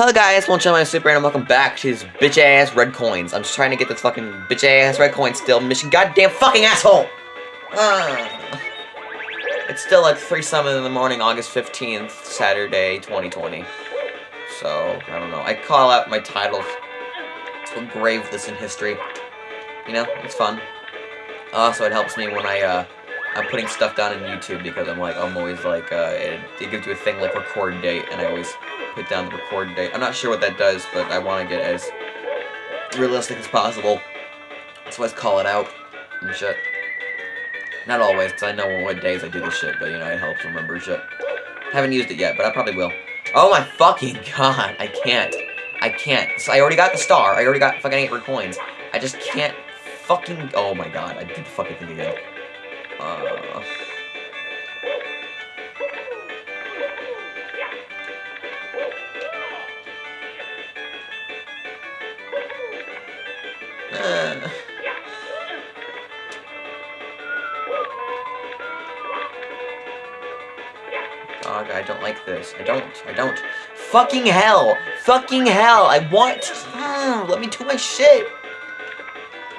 Hello guys, welcome to my super and welcome back to these bitch ass red coins. I'm just trying to get this fucking bitch ass red coin still. Mission goddamn fucking asshole! Ah. It's still like 3 something in the morning, August 15th, Saturday, 2020. So, I don't know. I call out my titles to engrave this in history. You know, it's fun. Also, it helps me when I, uh, I'm putting stuff down in YouTube because I'm like, I'm always like, uh, it, it gives you a thing like record date, and I always put down the record date. I'm not sure what that does, but I want to get as realistic as possible. So let's call it out and shit. Not always, because I know what days I do this shit, but you know, it helps remember shit. Haven't used it yet, but I probably will. Oh my fucking god, I can't. I can't. So I already got the star. I already got fucking 8 coins. I just can't fucking... Oh my god, I did the fucking thing again. Uh... Dog, I don't like this. I don't. I don't. Fucking hell! Fucking hell! I want. Mm, let me do my shit!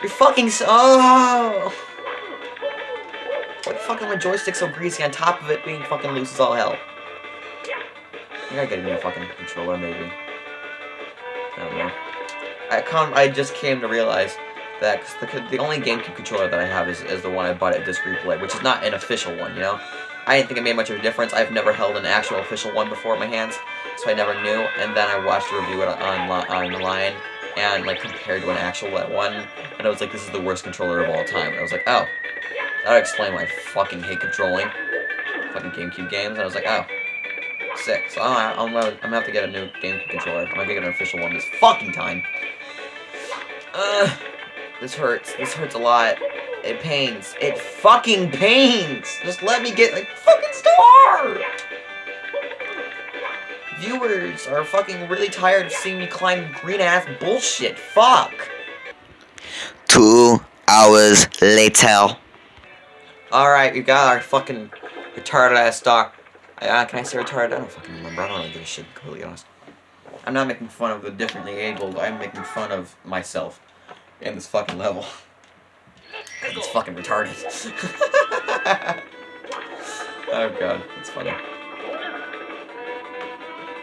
You're fucking so... Oh! Why the fuck is my joystick so greasy on top of it being fucking loose as all hell? I gotta get a new fucking controller, maybe. I don't know. I, I just came to realize that the, the only GameCube controller that I have is, is the one I bought at Disc Replay, which is not an official one, you know? I didn't think it made much of a difference. I've never held an actual official one before in my hands, so I never knew. And then I watched a review it on, online and like compared to an actual one, and I was like, this is the worst controller of all time. And I was like, oh, that would explain why I fucking hate controlling fucking GameCube games. And I was like, oh, sick. So I'm, I'm, I'm gonna have to get a new GameCube controller. I'm gonna get an official one this fucking time. Uh, this hurts. This hurts a lot. It pains. It fucking pains! Just let me get a fucking star! Viewers are fucking really tired of seeing me climb green-ass bullshit. Fuck! Two hours later. Alright, we got our fucking retarded-ass star. Uh, can I say retarded? I don't fucking remember. I don't really give a shit, completely honest. I'm not making fun of the differently abled. I'm making fun of myself in this fucking level. It's fucking retarded. oh god, it's funny.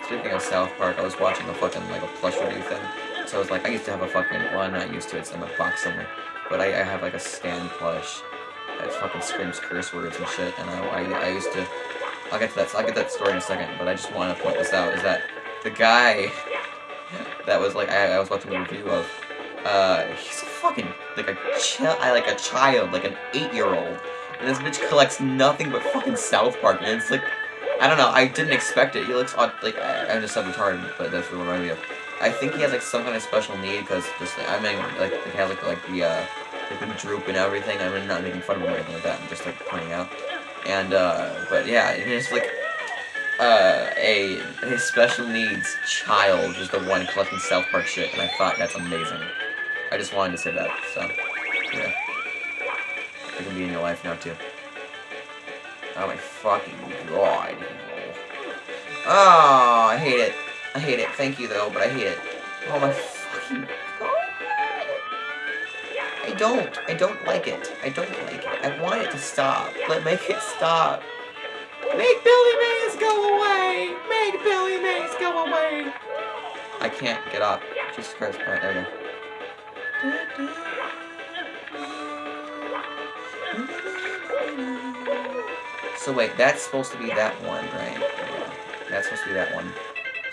Speaking of South Park, I was watching a fucking, like, a plush review thing. So I was like, I used to have a fucking, well, I'm not used to it, it's in my box somewhere. But I, I have, like, a Stan plush that fucking screams curse words and shit, and I, I, I used to, I'll get to that, I'll get that story in a second, but I just want to point this out, is that the guy that was, like, I, I was watching a review of, uh, he's a fucking, like a child, like a child, like an eight-year-old. And this bitch collects nothing but fucking South Park, and it's like, I don't know, I didn't expect it. He looks odd, like, I, am just said retarded, but that's what reminded me of. I think he has, like, some kind of special need, because just, I mean, like, he has, like, like the, uh, like, the droop and everything. I mean, not making fun of him or anything like that, I'm just, like, pointing out. And, uh, but yeah, it's like, uh, a, a special needs child is the one collecting South Park shit, and I thought that's amazing. I just wanted to say that, so, yeah. It can be in your life now, too. Oh my fucking god. Oh, I hate it. I hate it. Thank you, though, but I hate it. Oh my fucking. I don't. I don't like it. I don't like it. I want it to stop. Let make it stop. Make Billy Mays go away! Make Billy Mays go away! I can't get up. Jesus Christ. Alright, there we go. So wait, that's supposed to be that one, right? That's supposed to be that one.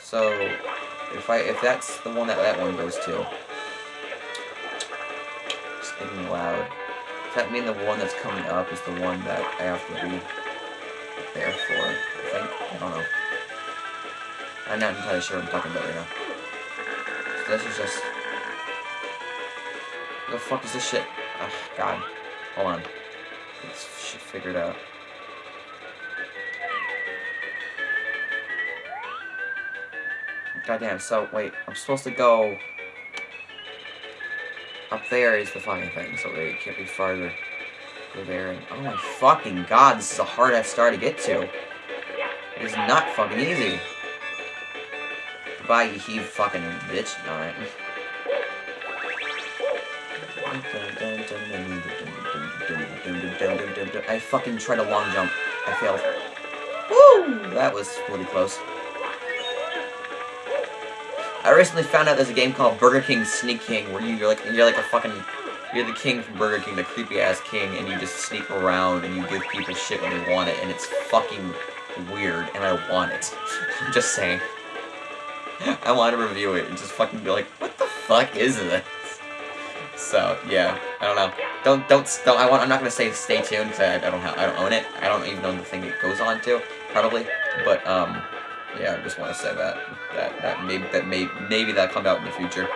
So if I if that's the one that that one goes to, thinking loud. Does that mean the one that's coming up is the one that I have to be there for? I think. I don't know. I'm not entirely sure what I'm talking about right now. So this is just the fuck is this shit? Oh, God. Hold on. Let's figure it out. Goddamn, so, wait, I'm supposed to go... Up there is the fucking thing, so it can't be farther. Go there and... Oh my fucking god, this is a hard-ass star to get to. It is not fucking easy. Goodbye, you heave fucking bitch. Alright. I fucking tried a long jump. I failed. Woo! That was really close. I recently found out there's a game called Burger King Sneak King where you're like you're like a fucking you're the king from Burger King, the creepy ass king, and you just sneak around and you give people shit when they want it, and it's fucking weird, and I want it. I'm just saying. I want to review it and just fucking be like, what the fuck is this? So yeah, I don't know. Don't don't don't. I want. I'm not gonna say stay tuned because I, I don't have. I don't own it. I don't even know the thing it goes on to. Probably, but um, yeah. I just want to say that that that maybe that may maybe that come out in the future.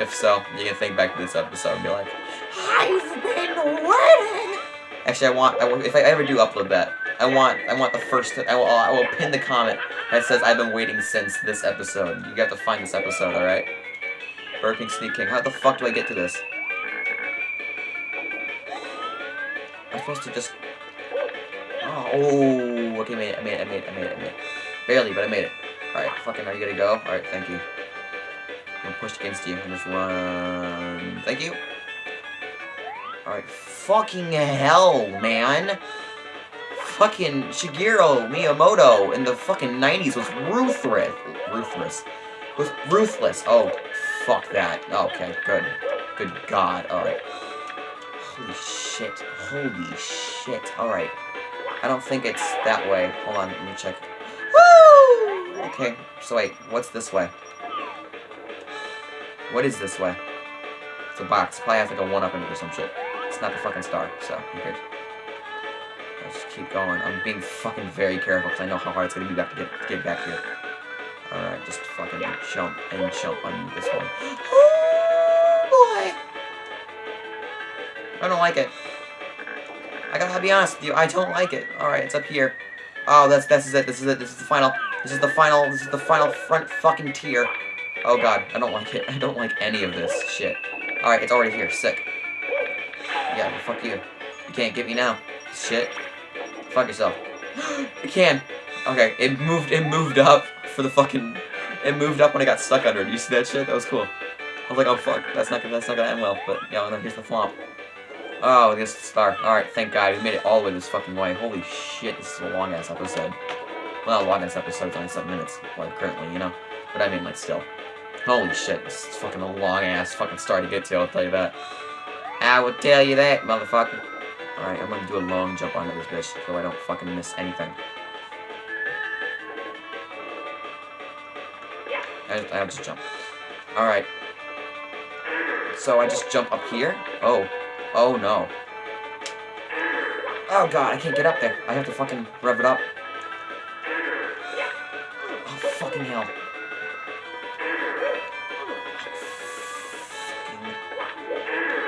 If so, you can think back to this episode and be like, I've been waiting. Actually, I want. I, if I ever do upload that, I want. I want the first. I will. I will pin the comment that says I've been waiting since this episode. You got to find this episode. All right. Burger King Sneak King. How the fuck do I get to this? I'm supposed to just... Oh, okay, made it, I made it, I made it, I made it, I made it. Barely, but I made it. Alright, fucking, are you gonna go? Alright, thank you. I'm pushed against you, and just run. Thank you. Alright, fucking hell, man. Fucking Shigeru Miyamoto in the fucking 90s was ruthless. Ruthless. Was ruthless. Oh, fuck that. Okay, good. Good god. Alright. Holy shit. Holy shit. Alright. I don't think it's that way. Hold on, let me check. Okay, so wait, what's this way? What is this way? It's a box. Probably has like a one-up in it or some shit. It's not the fucking star, so who cares? Let's just keep going. I'm being fucking very careful because I know how hard it's gonna be back to get, to get back here. Alright, just fucking jump and jump on this one. Oh boy! I don't like it. I gotta be honest with you, I don't like it. Alright, it's up here. Oh, that's this is it, this is it, this is the final. This is the final, this is the final front fucking tier. Oh god, I don't like it. I don't like any of this shit. Alright, it's already here. Sick. Yeah, well, fuck you. You can't get me now. Shit. Fuck yourself. you can. Okay, it moved it moved up for the fucking it moved up when I got stuck under it. You see that shit? That was cool. I was like, oh fuck, that's not gonna that's not gonna end well, but yeah, no, here's the flop. Oh, this star. Alright, thank god, we made it all the way this fucking way. Holy shit, this is a long ass episode. Well, long ass episode, it's only seven minutes, like currently, you know. But I mean like still. Holy shit, this is fucking a long ass fucking star to get to, I'll tell you that. I will tell you that, motherfucker. Alright, I'm gonna do a long jump onto this bitch so I don't fucking miss anything. I, I'll just jump. Alright. So I just jump up here. Oh. Oh no. Oh god, I can't get up there. I have to fucking rev it up.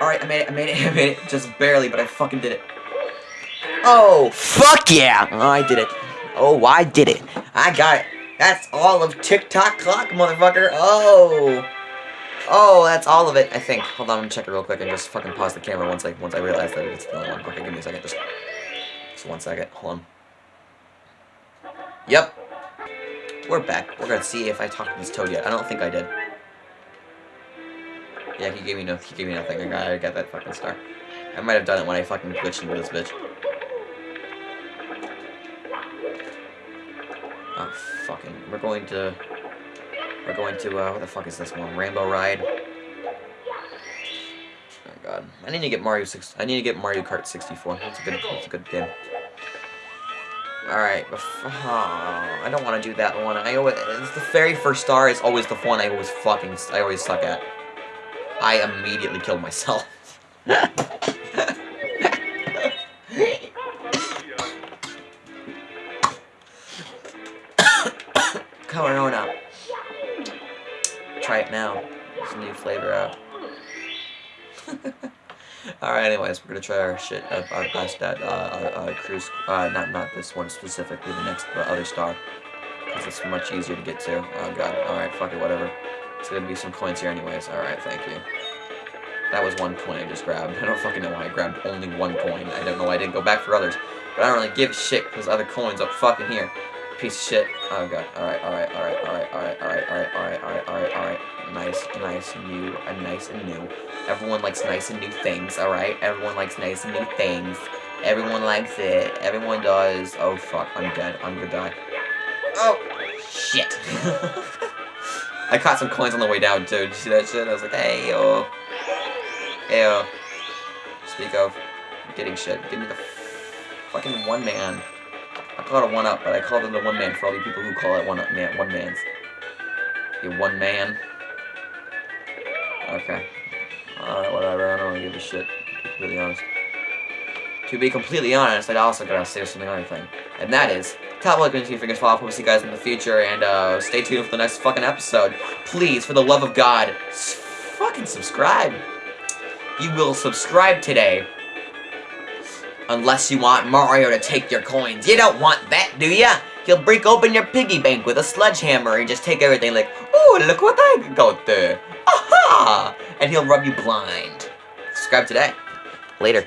Alright, I made it, I made it, I made it. Just barely, but I fucking did it. Oh, fuck yeah! Oh, I did it. Oh, I did it. I got it. That's all of Tick Tock Clock, motherfucker. Oh. Oh, that's all of it, I think. Hold on, I'm gonna check it real quick and just fucking pause the camera once I once I realize that it's the only one. Okay, give me a second. Just, just one second. Hold on. Yep. We're back. We're gonna see if I talked to this toad yet. I don't think I did. Yeah, he gave me no. He gave me nothing. I got, that fucking star. I might have done it when I fucking glitched into this bitch. Oh, fucking. We're going to... We're going to, uh, what the fuck is this one? Rainbow Ride? Oh, God. I need to get Mario 6... I need to get Mario Kart 64. That's a good, that's a good game. Alright, oh, I don't want to do that one. I always, the very first star is always the one I always fucking, I always suck at. I immediately killed myself. Corona. Try it now. There's a new flavor out. Alright, anyways, we're gonna try our shit, uh, our best at, uh, uh, uh, cruise, uh, not, not this one specifically, the next, the other star. Because it's much easier to get to. Oh god, alright, fuck it, whatever. It's gonna be some coins here anyways. Alright, thank you. That was one coin I just grabbed. I don't fucking know why I grabbed only one coin. I don't know why I didn't go back for others. But I don't really give a shit because other coins up fucking here. piece of shit. Oh god. Alright, alright, alright, alright, alright, alright, alright, alright, alright, alright, alright. Nice, nice, new, and nice and new. Everyone likes nice and new things, alright? Everyone likes nice and new things. Everyone likes it. Everyone does. Oh fuck, I'm dead. I'm gonna die. Oh, shit. I caught some coins on the way down too. Did you see that shit? I was like, hey yo. Hey yo. Speak of getting shit. Give me the fucking one man. I call it a one up, but I call it the one man for all the people who call it one up man one man's. You one man. Okay. Alright, whatever, I don't really give a shit. To be completely honest. To be completely honest, I also gotta say something other thing. And that is, top like and fingers fall off. We'll see you guys in the future, and uh, stay tuned for the next fucking episode. Please, for the love of God, fucking subscribe. You will subscribe today. Unless you want Mario to take your coins. You don't want that, do ya? He'll break open your piggy bank with a sledgehammer and just take everything like, Oh, look what I got there. Aha! And he'll rub you blind. Subscribe today. Later.